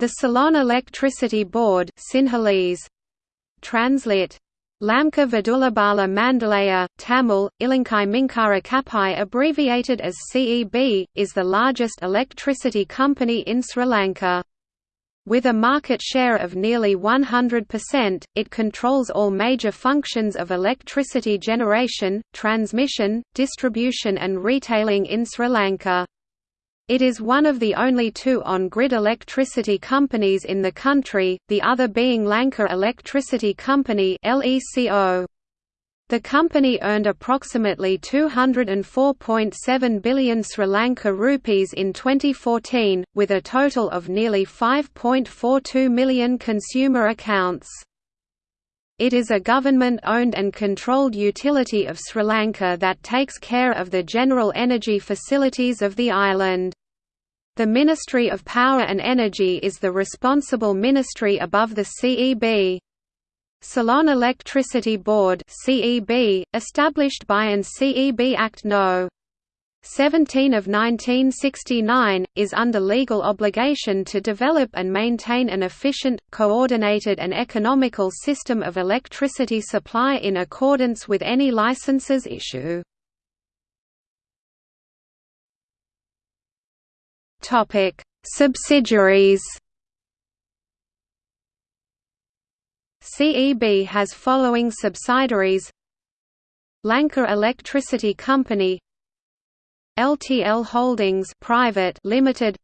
The Ceylon Electricity Board Sinhalese, Translit Lamka Vidulabala Mandalaya, Tamil, Ilankai Minkara Kapai abbreviated as CEB, is the largest electricity company in Sri Lanka. With a market share of nearly 100%, it controls all major functions of electricity generation, transmission, distribution and retailing in Sri Lanka. It is one of the only two on-grid electricity companies in the country, the other being Lanka Electricity Company The company earned approximately 204.7 billion Sri Lanka rupees in 2014, with a total of nearly 5.42 million consumer accounts. It is a government-owned and controlled utility of Sri Lanka that takes care of the general energy facilities of the island. The Ministry of Power and Energy is the responsible ministry above the CEB. Ceylon Electricity Board CEB, established by an CEB Act No. 17 of 1969, is under legal obligation to develop and maintain an efficient, coordinated and economical system of electricity supply in accordance with any licenses issue. Topic: Subsidiaries. CEB has following subsidiaries: Lanka Electricity Company, LTL Holdings Private Limited,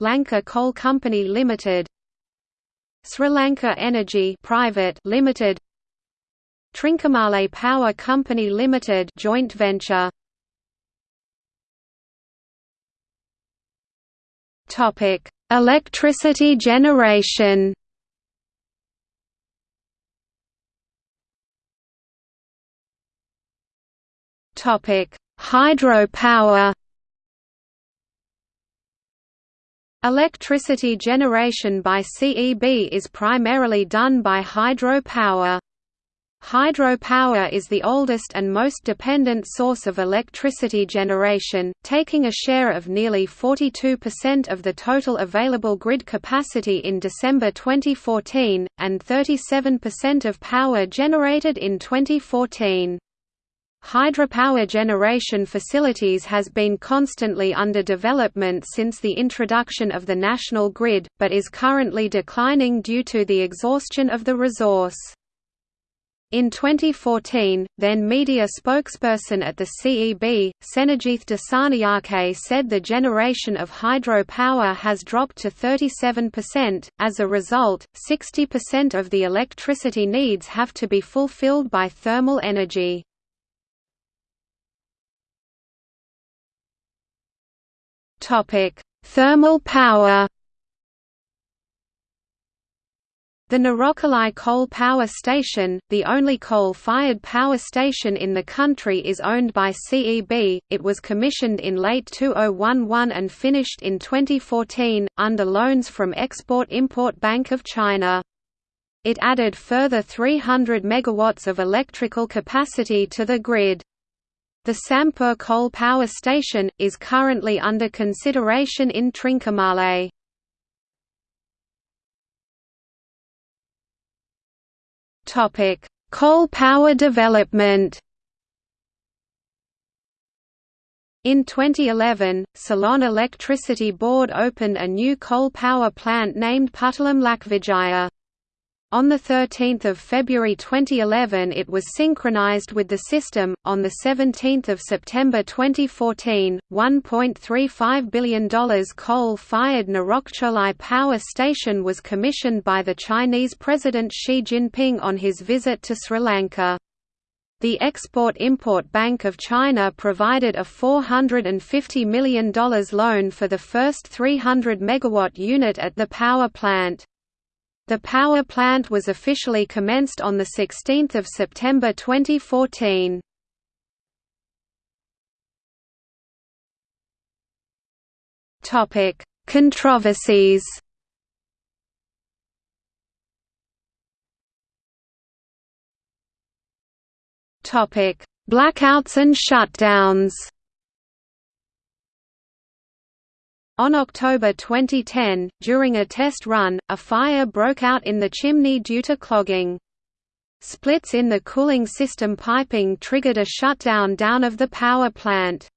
Lanka Coal Company Limited, Sri Lanka Energy Private Limited, Trincomalee Power Company Limited joint venture Topic: Electricity generation. Topic: Hydropower. Electricity generation by CEB is primarily done by hydropower. Hydropower is the oldest and most dependent source of electricity generation, taking a share of nearly 42% of the total available grid capacity in December 2014, and 37% of power generated in 2014. Hydropower generation facilities has been constantly under development since the introduction of the national grid, but is currently declining due to the exhaustion of the resource. In 2014, then media spokesperson at the CEB, Senajith Dassanayake said the generation of hydropower has dropped to 37%. As a result, 60% of the electricity needs have to be fulfilled by thermal energy. Topic: Thermal power. The Norochcholai Coal Power Station, the only coal-fired power station in the country is owned by CEB. It was commissioned in late 2011 and finished in 2014, under loans from Export-Import Bank of China. It added further 300 megawatts of electrical capacity to the grid. The Sampur Coal Power Station, is currently under consideration in Trincomalee. Topic: Coal power development. In 2011, Ceylon Electricity Board opened a new coal power plant named Puttalam Lakvijaya. On 13 February 2011 it was synchronized with the system. On 17 September 2014, $1.35 billion coal-fired Norochcholai power station was commissioned by the Chinese President Xi Jinping on his visit to Sri Lanka. The Export-Import Bank of China provided a $450 million loan for the first 300 megawatt unit at the power plant. The power plant was officially commenced on 16 September 2014. Controversies Blackouts and shutdowns On October 2010, during a test run, a fire broke out in the chimney due to clogging. Splits in the cooling system piping triggered a shutdown down of the power plant.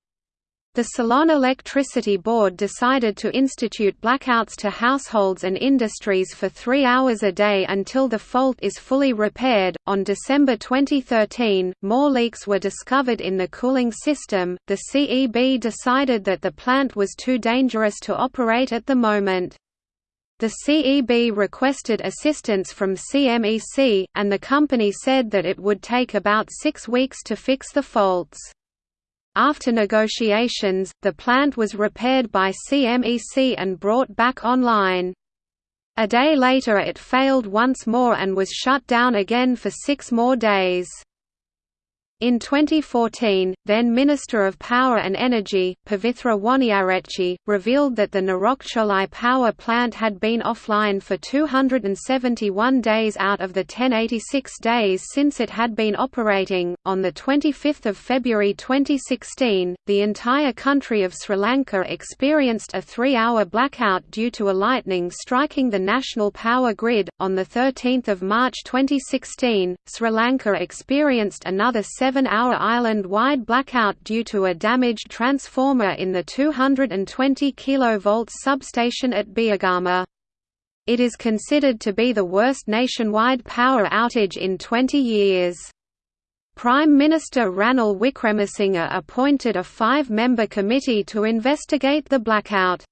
The Ceylon Electricity Board decided to institute blackouts to households and industries for three hours a day until the fault is fully repaired. On December 2013, more leaks were discovered in the cooling system. The CEB decided that the plant was too dangerous to operate at the moment. The CEB requested assistance from CMEC, and the company said that it would take about six weeks to fix the faults. After negotiations, the plant was repaired by CMEC and brought back online. A day later it failed once more and was shut down again for six more days. In 2014, then Minister of Power and Energy, Pavithra Wanniarachchi, revealed that the Norochcholai power plant had been offline for 271 days out of the 1086 days since it had been operating. On 25 February 2016, the entire country of Sri Lanka experienced a three hour blackout due to a lightning striking the national power grid. On 13 March 2016, Sri Lanka experienced another seven seven-hour island-wide blackout due to a damaged transformer in the 220 kV substation at Biyagama. It is considered to be the worst nationwide power outage in 20 years. Prime Minister Ranil Wickremesinghe appointed a five-member committee to investigate the blackout.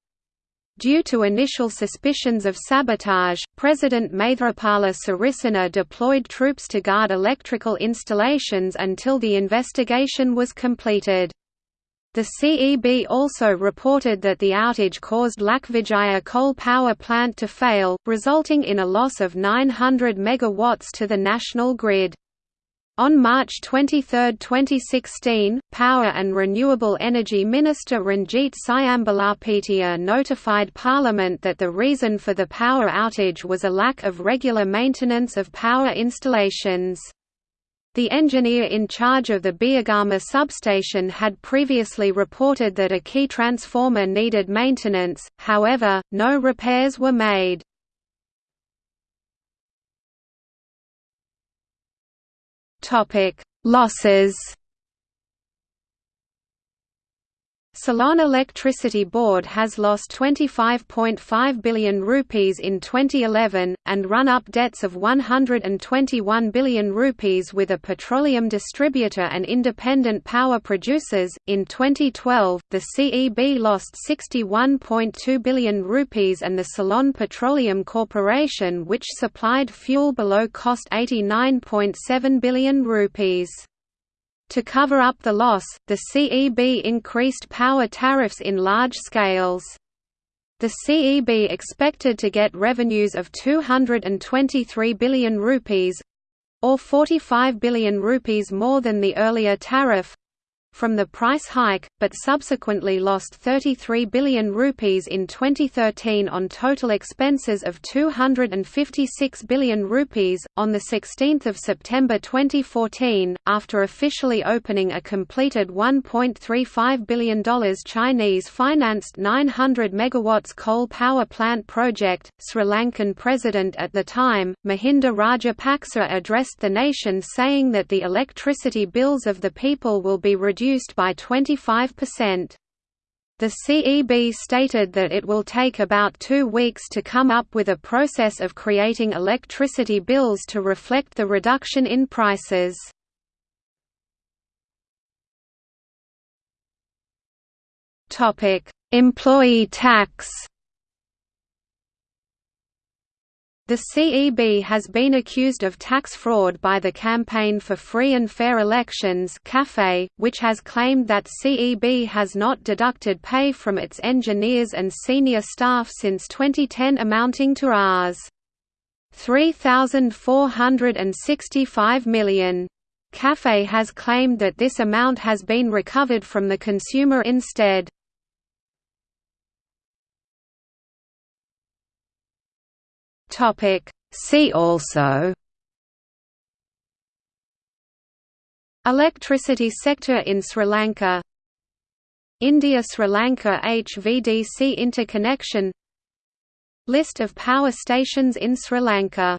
Due to initial suspicions of sabotage, President Maithripala Sirisena deployed troops to guard electrical installations until the investigation was completed. The CEB also reported that the outage caused Lakvijaya coal power plant to fail, resulting in a loss of 900 megawatts to the national grid. On March 23, 2016, Power and Renewable Energy Minister Ranjith Siyambalapitiya notified Parliament that the reason for the power outage was a lack of regular maintenance of power installations. The engineer in charge of the Biyagama substation had previously reported that a key transformer needed maintenance, however, no repairs were made. Topic: Losses. Ceylon Electricity Board has lost 25.5 billion rupees in 2011, and run-up debts of 121 billion rupees with a petroleum distributor and independent power producers. In 2012, the CEB lost 61.2 billion rupees and the Ceylon Petroleum Corporation which supplied fuel below cost 89.7 billion rupees. To cover up the loss, the CEB increased power tariffs in large scales. The CEB expected to get revenues of 223 billion rupees or 45 billion rupees more than the earlier tariff from the price hike, but subsequently lost 33 billion rupees in 2013 on total expenses of 256 billion rupees. On the 16th of September 2014, after officially opening a completed $1.35 billion Chinese-financed 900 megawatts coal power plant project, Sri Lankan president at the time, Mahinda Rajapaksa addressed the nation saying that the electricity bills of the people will be reduced reduced by 25%. The CEB stated that it will take about two weeks to come up with a process of creating electricity bills to reflect the reduction in prices. Employee tax The CEB has been accused of tax fraud by the Campaign for Free and Fair Elections which has claimed that CEB has not deducted pay from its engineers and senior staff since 2010 amounting to Rs. 3,465 million. CAFE has claimed that this amount has been recovered from the consumer instead. Topic. See also. Electricity sector in Sri Lanka. India–Sri Lanka HVDC interconnection. List of power stations in Sri Lanka